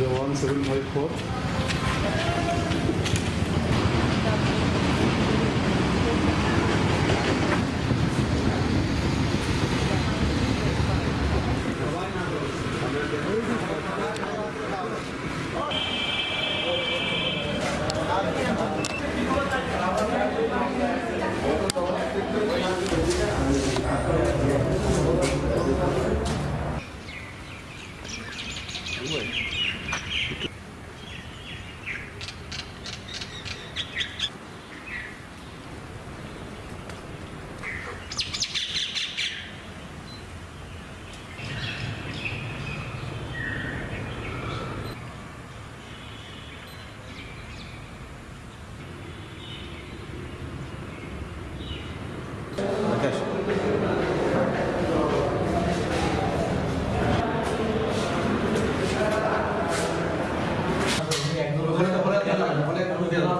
The 1754哎呦